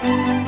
Música